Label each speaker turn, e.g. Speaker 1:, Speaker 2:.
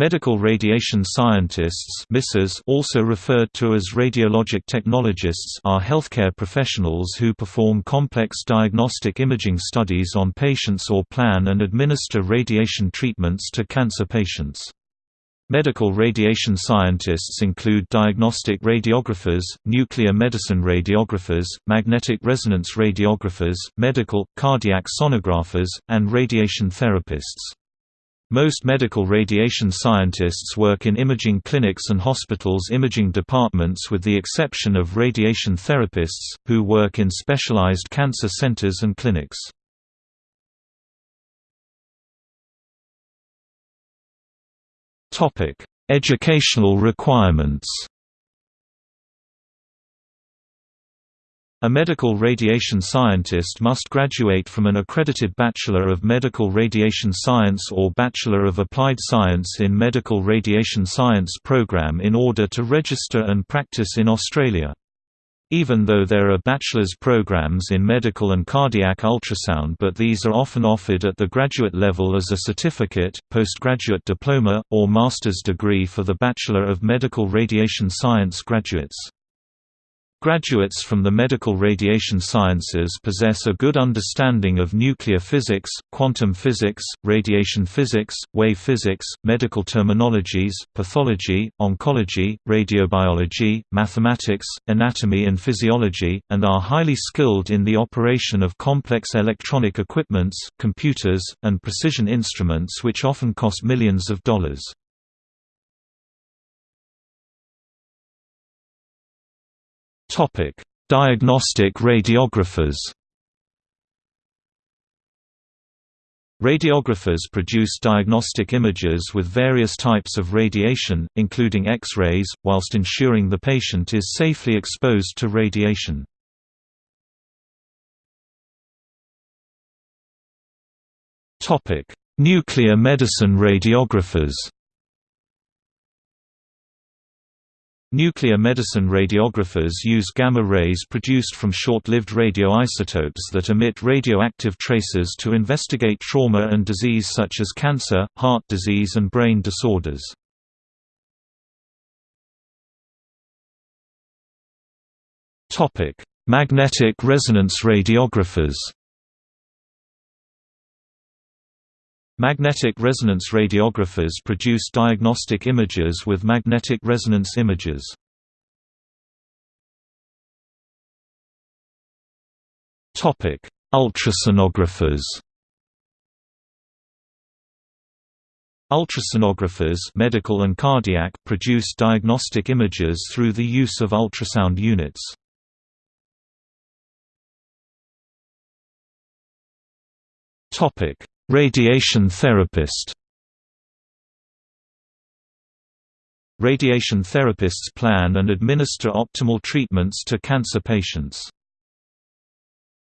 Speaker 1: Medical radiation scientists also referred to as radiologic technologists are healthcare professionals who perform complex diagnostic imaging studies on patients or plan and administer radiation treatments to cancer patients. Medical radiation scientists include diagnostic radiographers, nuclear medicine radiographers, magnetic resonance radiographers, medical, cardiac sonographers, and radiation therapists. Most medical radiation scientists work in imaging clinics and hospitals' imaging departments with the exception of radiation therapists, who work in specialized cancer centers and clinics. Educational requirements A medical radiation scientist must graduate from an accredited Bachelor of Medical Radiation Science or Bachelor of Applied Science in Medical Radiation Science program in order to register and practice in Australia. Even though there are bachelor's programs in medical and cardiac ultrasound but these are often offered at the graduate level as a certificate, postgraduate diploma, or master's degree for the Bachelor of Medical Radiation Science graduates. Graduates from the medical radiation sciences possess a good understanding of nuclear physics, quantum physics, radiation physics, wave physics, medical terminologies, pathology, oncology, radiobiology, mathematics, anatomy and physiology, and are highly skilled in the operation of complex electronic equipments, computers, and precision instruments which often cost millions of dollars.
Speaker 2: Topic: Diagnostic radiographers.
Speaker 1: Radiographers produce diagnostic images with various types of radiation, including X-rays, whilst ensuring the patient is safely exposed to radiation. Nuclear medicine radiographers Nuclear medicine radiographers use gamma rays produced from short-lived radioisotopes that emit radioactive traces to investigate trauma and disease such as cancer, heart disease and brain disorders. Magnetic resonance radiographers Magnetic resonance radiographers produce diagnostic images with magnetic resonance images. Topic: Ultrasonographers Ultrasonographers medical and cardiac produce diagnostic images through the use of ultrasound units. Topic: Radiation therapist Radiation therapists plan and administer optimal treatments to cancer patients.